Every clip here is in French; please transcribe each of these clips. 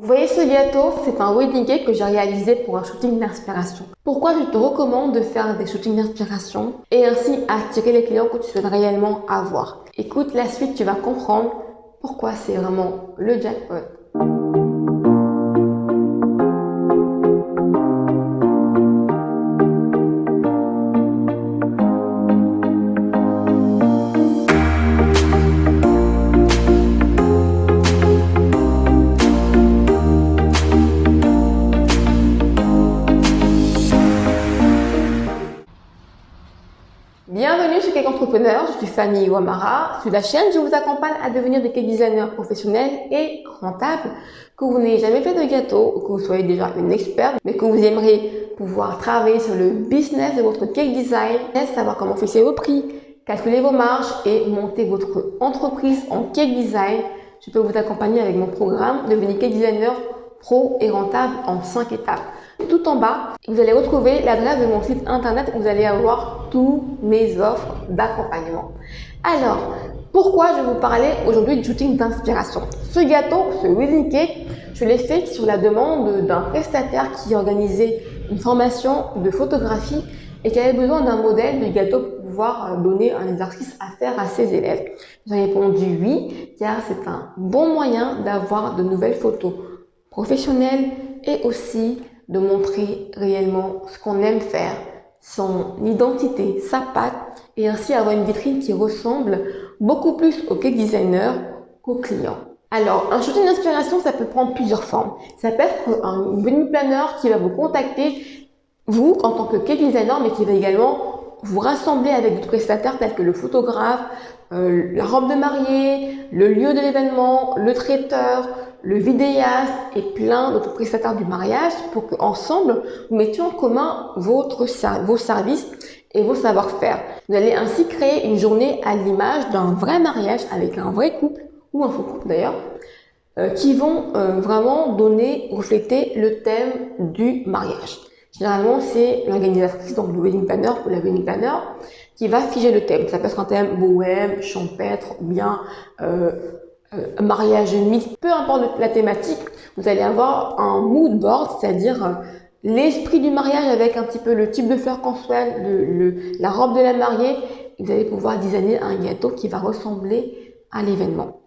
Vous voyez ce gâteau, c'est un wedding cake que j'ai réalisé pour un shooting d'inspiration. Pourquoi je te recommande de faire des shootings d'inspiration et ainsi attirer les clients que tu souhaites réellement avoir? Écoute la suite, tu vas comprendre pourquoi c'est vraiment le jackpot. Entrepreneur, je suis Fanny Ouamara. Sur la chaîne, je vous accompagne à devenir des cake designers professionnels et rentables, que vous n'ayez jamais fait de gâteau que vous soyez déjà une experte, mais que vous aimeriez pouvoir travailler sur le business de votre cake design, savoir comment fixer vos prix, calculer vos marges et monter votre entreprise en cake design. Je peux vous accompagner avec mon programme Devenir cake designer pro et rentable en 5 étapes. Tout en bas, vous allez retrouver l'adresse de mon site internet où vous allez avoir tous mes offres d'accompagnement. Alors, pourquoi je vais vous parler aujourd'hui du shooting d'inspiration? Ce gâteau, ce wedding cake, je l'ai fait sur la demande d'un prestataire qui organisait une formation de photographie et qui avait besoin d'un modèle de gâteau pour pouvoir donner un exercice à faire à ses élèves. J'ai répondu oui, car c'est un bon moyen d'avoir de nouvelles photos professionnelles et aussi de montrer réellement ce qu'on aime faire, son identité, sa patte, et ainsi avoir une vitrine qui ressemble beaucoup plus au cake designer qu'au client. Alors, un shooting d'inspiration, ça peut prendre plusieurs formes. Ça peut être un wedding planner qui va vous contacter, vous, en tant que cake designer, mais qui va également vous rassembler avec d'autres prestataires tels que le photographe, euh, la robe de mariée, le lieu de l'événement, le traiteur, le vidéaste et plein d'autres prestataires du mariage pour qu'ensemble, vous mettiez en commun votre, vos services et vos savoir-faire. Vous allez ainsi créer une journée à l'image d'un vrai mariage avec un vrai couple, ou un faux couple d'ailleurs, euh, qui vont euh, vraiment donner, refléter le thème du mariage. Généralement, c'est l'organisatrice, donc le wedding planner ou la wedding planner, qui va figer le thème. Ça peut être un thème bohème, champêtre, ou bien euh, euh, mariage mixte, peu importe la thématique, vous allez avoir un mood board, c'est-à-dire euh, l'esprit du mariage avec un petit peu le type de fleurs qu'on souhaite, la robe de la mariée, vous allez pouvoir designer un gâteau qui va ressembler à l'événement.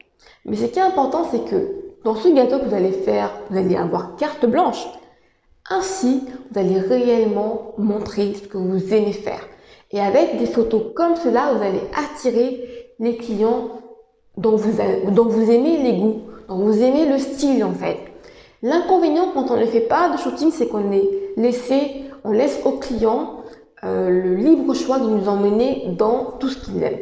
Mais ce qui est important, c'est que dans ce gâteau que vous allez faire, vous allez avoir carte blanche. Ainsi, vous allez réellement montrer ce que vous aimez faire. Et avec des photos comme cela, vous allez attirer les clients dont vous, aimez les goûts, dont vous aimez le style en fait. L'inconvénient quand on ne fait pas de shooting, c'est qu'on laisse au client euh, le libre choix de nous emmener dans tout ce qu'il aime.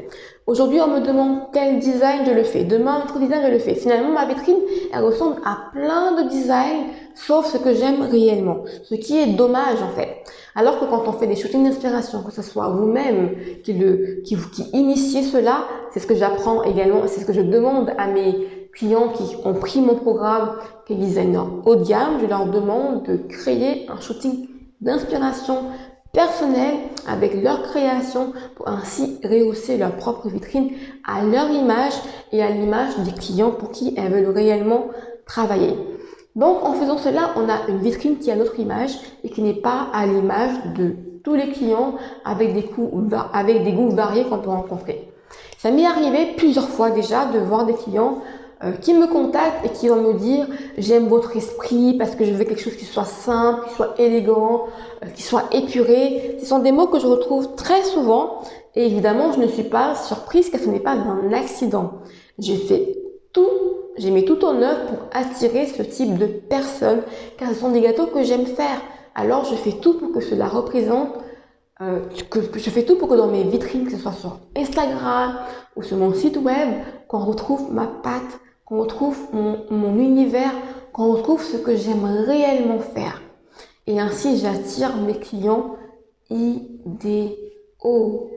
Aujourd'hui, on me demande quel design je le fais. Demain, autre design, je le fais. Finalement, ma vitrine, elle ressemble à plein de designs, sauf ce que j'aime réellement. Ce qui est dommage, en fait. Alors que quand on fait des shootings d'inspiration, que ce soit vous-même qui, qui, qui initiez cela, c'est ce que j'apprends également, c'est ce que je demande à mes clients qui ont pris mon programme, qui est designer haut de gamme, je leur demande de créer un shooting d'inspiration personnel avec leur création pour ainsi rehausser leur propre vitrine à leur image et à l'image des clients pour qui elles veulent réellement travailler. Donc en faisant cela, on a une vitrine qui a notre image et qui n'est pas à l'image de tous les clients avec des, avec des goûts variés qu'on peut rencontrer. Ça m'est arrivé plusieurs fois déjà de voir des clients qui me contactent et qui vont me dire j'aime votre esprit parce que je veux quelque chose qui soit simple, qui soit élégant, euh, qui soit épuré. Ce sont des mots que je retrouve très souvent et évidemment je ne suis pas surprise car ce n'est pas un accident. J'ai fait tout, j'ai mis tout en œuvre pour attirer ce type de personnes car ce sont des gâteaux que j'aime faire. Alors je fais tout pour que cela représente euh, que, je fais tout pour que dans mes vitrines, que ce soit sur Instagram ou sur mon site web, qu'on retrouve ma patte, qu'on retrouve mon, univers, qu'on retrouve ce que j'aime réellement faire. Et ainsi, j'attire mes clients idéaux.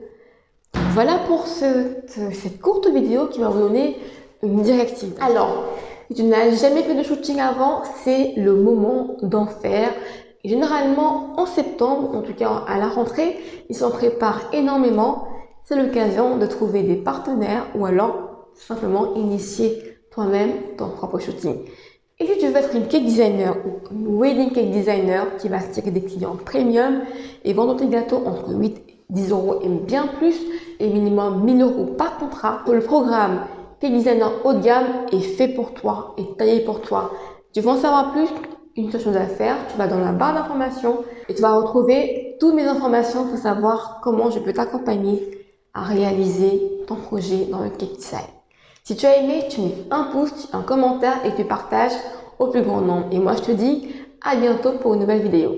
Voilà pour cette courte vidéo qui va vous donner une directive. Alors, si tu n'as jamais fait de shooting avant, c'est le moment d'en faire. généralement, en septembre, en tout cas à la rentrée, ils s'en préparent énormément. C'est l'occasion de trouver des partenaires ou alors simplement initier toi-même ton propre shooting. Et si tu veux être une cake designer ou une wedding cake designer qui va attirer des clients premium et vendre tes gâteaux entre 8 et 10 euros et bien plus et minimum 1000 euros par contrat, le programme Cake Designer haut de gamme est fait pour toi et taillé pour toi. Tu veux en savoir plus? Une seule chose à faire, tu vas dans la barre d'informations et tu vas retrouver toutes mes informations pour savoir comment je peux t'accompagner à réaliser ton projet dans le cake design. Si tu as aimé, tu mets un pouce, un commentaire et tu partages au plus grand nombre. Et moi, je te dis à bientôt pour une nouvelle vidéo.